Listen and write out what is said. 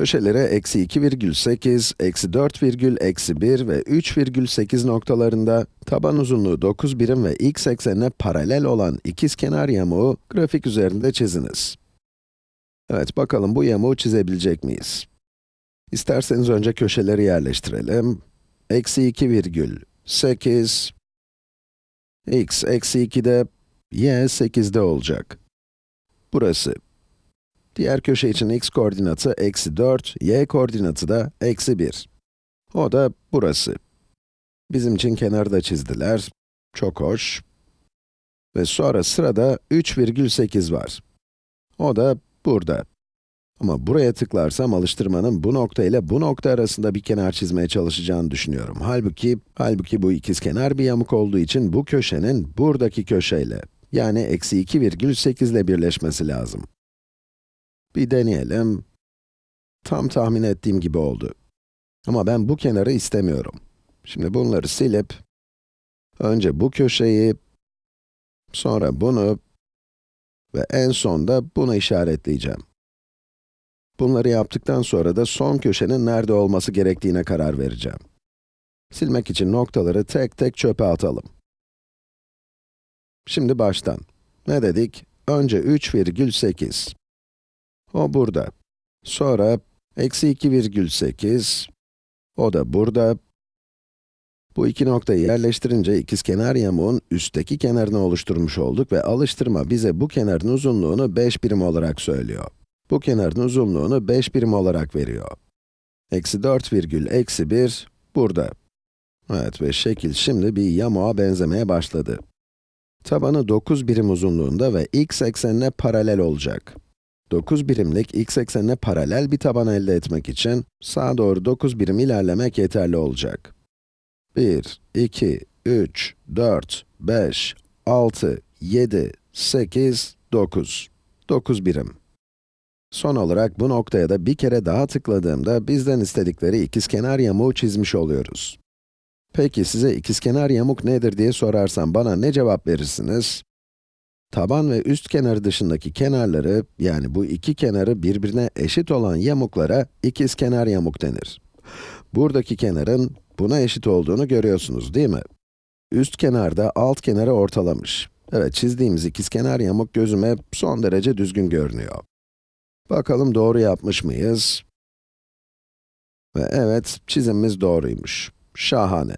Köşelere eksi 2,8, eksi 4, eksi 1 ve 3,8 noktalarında taban uzunluğu 9 birim ve x eksenine paralel olan ikizkenar yamuğu grafik üzerinde çiziniz. Evet, bakalım bu yamuğu çizebilecek miyiz? İsterseniz önce köşeleri yerleştirelim. Eksi 2,8, x eksi 2'de, y 8'de olacak. Burası. Diğer köşe için x koordinatı eksi 4, y koordinatı da eksi 1. O da burası. Bizim için kenarı da çizdiler. Çok hoş. Ve sonra sırada 3,8 var. O da burada. Ama buraya tıklarsam alıştırmanın bu nokta ile bu nokta arasında bir kenar çizmeye çalışacağını düşünüyorum. Halbuki, halbuki bu ikizkenar bir yamuk olduğu için bu köşenin buradaki köşeyle, yani eksi 2,8 ile birleşmesi lazım. Bir deneyelim. Tam tahmin ettiğim gibi oldu. Ama ben bu kenarı istemiyorum. Şimdi bunları silip, önce bu köşeyi, sonra bunu ve en sonda bunu işaretleyeceğim. Bunları yaptıktan sonra da son köşenin nerede olması gerektiğine karar vereceğim. Silmek için noktaları tek tek çöpe atalım. Şimdi baştan. Ne dedik? Önce 3,8. O burada. Sonra, eksi 2,8. O da burada. Bu iki noktayı yerleştirince ikizkenar yamuğun üstteki kenarını oluşturmuş olduk ve alıştırma bize bu kenarın uzunluğunu 5 birim olarak söylüyor. Bu kenarın uzunluğunu 5 birim olarak veriyor. Eksi 4 virgül eksi 1 burada. Evet ve şekil şimdi bir yamuğa benzemeye başladı. Tabanı 9 birim uzunluğunda ve x eksenine paralel olacak. 9 birimlik x eksenine paralel bir taban elde etmek için sağa doğru 9 birim ilerlemek yeterli olacak. 1, 2, 3, 4, 5, 6, 7, 8, 9. 9 birim. Son olarak bu noktaya da bir kere daha tıkladığımda bizden istedikleri ikizkenar yamuğu çizmiş oluyoruz. Peki size ikizkenar yamuk nedir diye sorarsam bana ne cevap verirsiniz? Taban ve üst kenarı dışındaki kenarları, yani bu iki kenarı birbirine eşit olan yamuklara ikizkenar yamuk denir. Buradaki kenarın buna eşit olduğunu görüyorsunuz değil mi? Üst kenarda alt kenarı ortalamış. Evet, çizdiğimiz ikizkenar yamuk gözüme son derece düzgün görünüyor. Bakalım doğru yapmış mıyız? Ve evet, çizimimiz doğruymuş. Şahane.